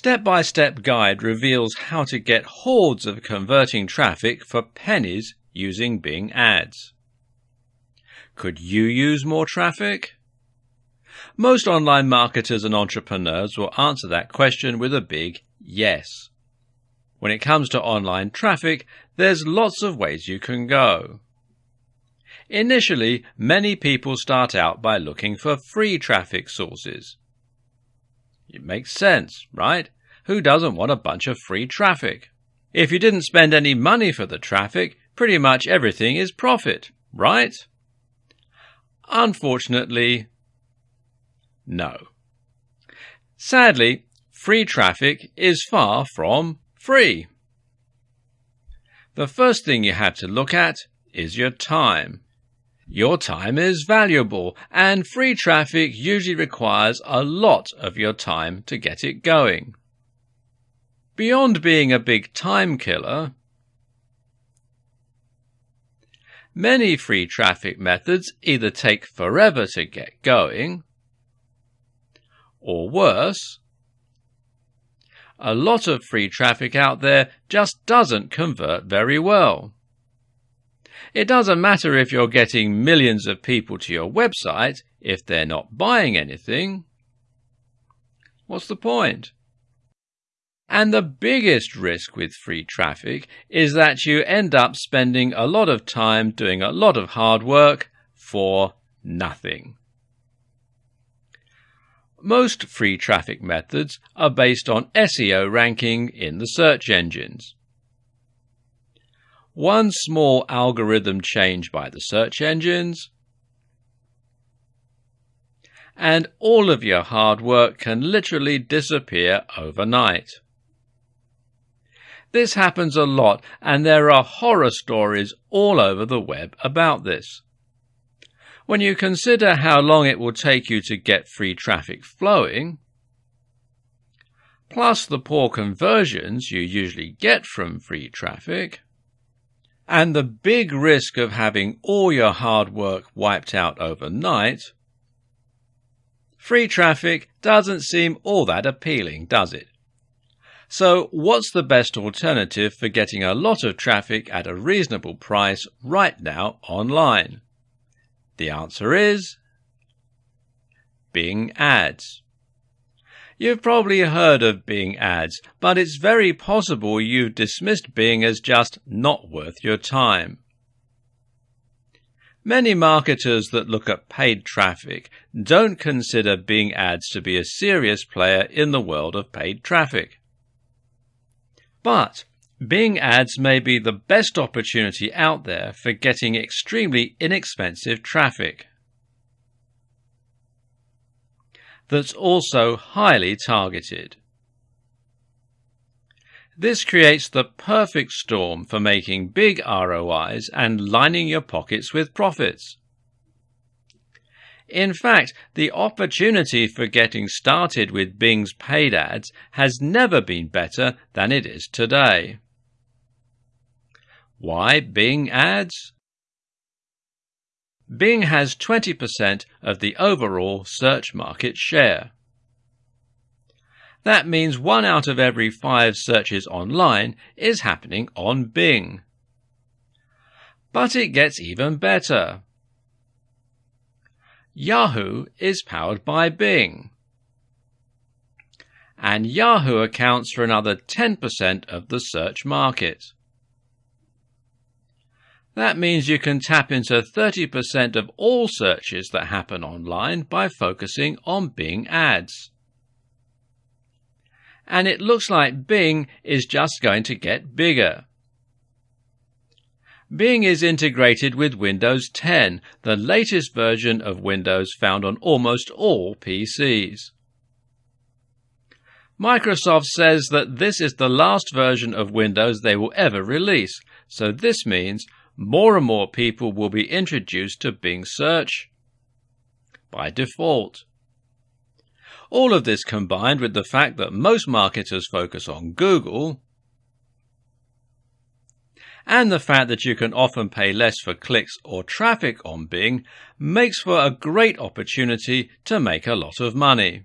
step-by-step guide reveals how to get hordes of converting traffic for pennies using Bing ads. Could you use more traffic? Most online marketers and entrepreneurs will answer that question with a big yes. When it comes to online traffic, there's lots of ways you can go. Initially, many people start out by looking for free traffic sources. It makes sense, right? Who doesn't want a bunch of free traffic? If you didn't spend any money for the traffic, pretty much everything is profit, right? Unfortunately, no. Sadly, free traffic is far from free. The first thing you have to look at is your time. Your time is valuable, and free traffic usually requires a lot of your time to get it going. Beyond being a big time killer, many free traffic methods either take forever to get going, or worse, a lot of free traffic out there just doesn't convert very well. It doesn't matter if you're getting millions of people to your website if they're not buying anything. What's the point? And the biggest risk with free traffic is that you end up spending a lot of time doing a lot of hard work for nothing. Most free traffic methods are based on SEO ranking in the search engines. One small algorithm change by the search engines, and all of your hard work can literally disappear overnight. This happens a lot, and there are horror stories all over the web about this. When you consider how long it will take you to get free traffic flowing, plus the poor conversions you usually get from free traffic, and the big risk of having all your hard work wiped out overnight, free traffic doesn't seem all that appealing, does it? So, what's the best alternative for getting a lot of traffic at a reasonable price right now online? The answer is Bing Ads. You've probably heard of Bing ads, but it's very possible you've dismissed Bing as just not worth your time. Many marketers that look at paid traffic don't consider Bing ads to be a serious player in the world of paid traffic. But Bing ads may be the best opportunity out there for getting extremely inexpensive traffic. That's also highly targeted. This creates the perfect storm for making big ROIs and lining your pockets with profits. In fact, the opportunity for getting started with Bing's paid ads has never been better than it is today. Why Bing ads? Bing has 20% of the overall search market share. That means one out of every five searches online is happening on Bing. But it gets even better. Yahoo is powered by Bing. And Yahoo accounts for another 10% of the search market. That means you can tap into 30% of all searches that happen online by focusing on Bing ads. And it looks like Bing is just going to get bigger. Bing is integrated with Windows 10, the latest version of Windows found on almost all PCs. Microsoft says that this is the last version of Windows they will ever release, so this means more and more people will be introduced to Bing search by default. All of this combined with the fact that most marketers focus on Google and the fact that you can often pay less for clicks or traffic on Bing makes for a great opportunity to make a lot of money.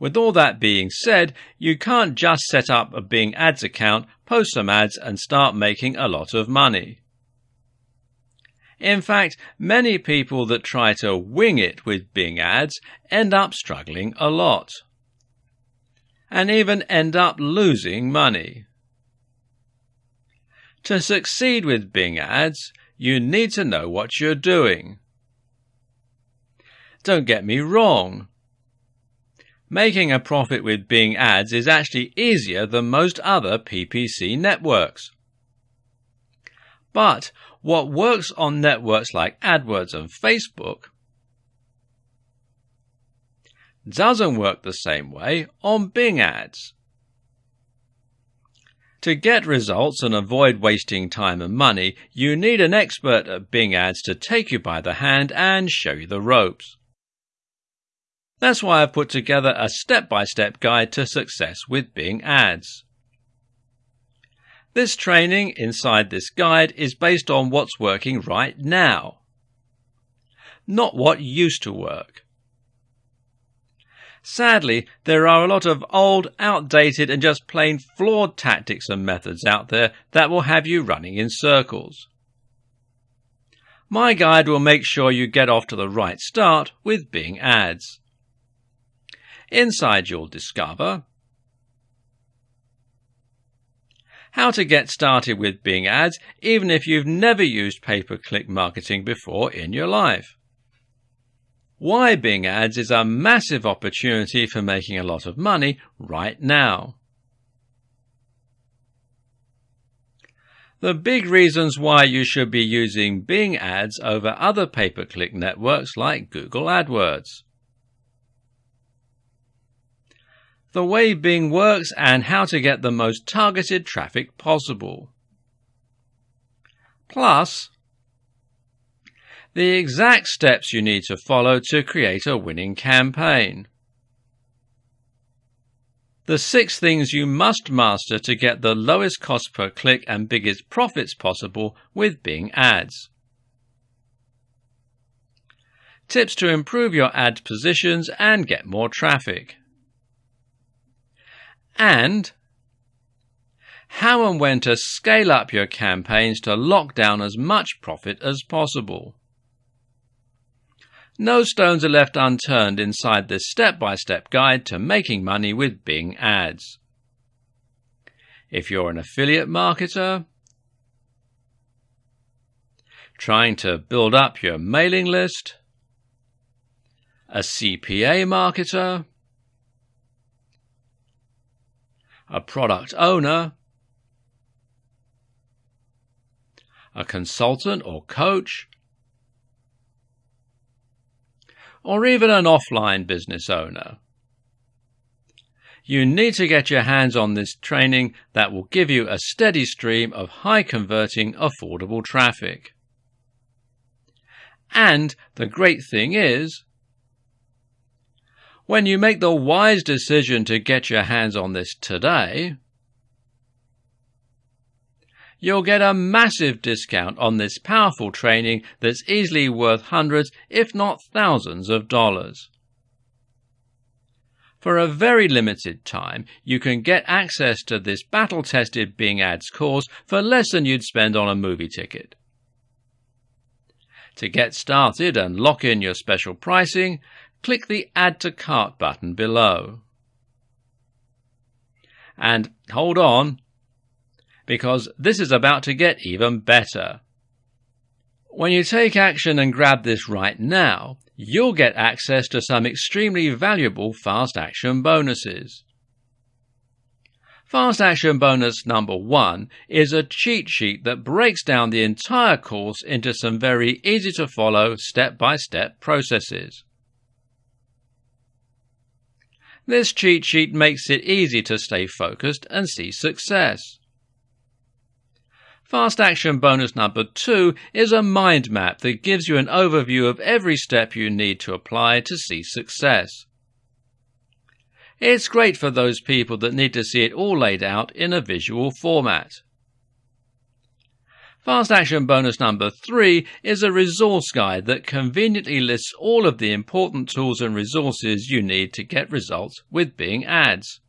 With all that being said, you can't just set up a Bing Ads account, post some ads, and start making a lot of money. In fact, many people that try to wing it with Bing ads end up struggling a lot. And even end up losing money. To succeed with Bing ads, you need to know what you're doing. Don't get me wrong. Making a profit with Bing ads is actually easier than most other PPC networks. But what works on networks like AdWords and Facebook doesn't work the same way on Bing ads. To get results and avoid wasting time and money, you need an expert at Bing ads to take you by the hand and show you the ropes. That's why I've put together a step by step guide to success with Bing ads. This training inside this guide is based on what's working right now, not what used to work. Sadly, there are a lot of old, outdated, and just plain flawed tactics and methods out there that will have you running in circles. My guide will make sure you get off to the right start with Bing ads. Inside you'll discover how to get started with Bing ads even if you've never used pay-per-click marketing before in your life. Why Bing ads is a massive opportunity for making a lot of money right now. The big reasons why you should be using Bing ads over other pay-per-click networks like Google AdWords. The way Bing works, and how to get the most targeted traffic possible. Plus, the exact steps you need to follow to create a winning campaign. The six things you must master to get the lowest cost per click and biggest profits possible with Bing ads. Tips to improve your ad positions and get more traffic and how and when to scale up your campaigns to lock down as much profit as possible. No stones are left unturned inside this step by step guide to making money with Bing ads. If you're an affiliate marketer, trying to build up your mailing list, a CPA marketer, a product owner, a consultant or coach, or even an offline business owner. You need to get your hands on this training that will give you a steady stream of high converting, affordable traffic. And the great thing is, when you make the wise decision to get your hands on this today, you'll get a massive discount on this powerful training that's easily worth hundreds, if not thousands of dollars. For a very limited time, you can get access to this battle tested Bing Ads course for less than you'd spend on a movie ticket. To get started and lock in your special pricing, click the Add to Cart button below. And hold on, because this is about to get even better. When you take action and grab this right now, you'll get access to some extremely valuable fast action bonuses. Fast Action Bonus number one is a cheat sheet that breaks down the entire course into some very easy to follow step by step processes. This cheat sheet makes it easy to stay focused and see success. Fast Action Bonus number 2 is a mind map that gives you an overview of every step you need to apply to see success. It's great for those people that need to see it all laid out in a visual format. Fast Action bonus number three is a resource guide that conveniently lists all of the important tools and resources you need to get results with Bing Ads.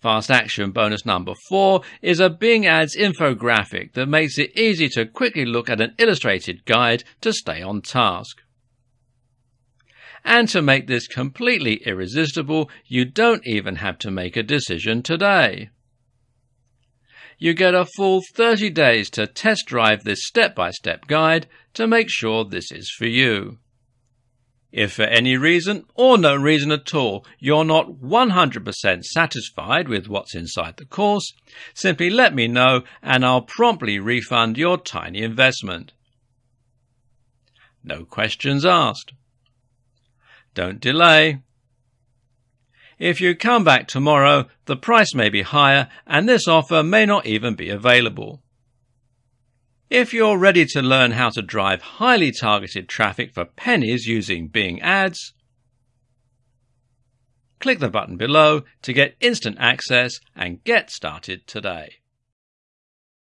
Fast Action bonus number four is a Bing Ads infographic that makes it easy to quickly look at an illustrated guide to stay on task. And to make this completely irresistible, you don't even have to make a decision today you get a full 30 days to test drive this step by step guide to make sure this is for you. If for any reason, or no reason at all, you're not 100% satisfied with what's inside the course, simply let me know and I'll promptly refund your tiny investment. No questions asked. Don't delay. If you come back tomorrow, the price may be higher and this offer may not even be available. If you're ready to learn how to drive highly targeted traffic for pennies using Bing Ads, click the button below to get instant access and get started today.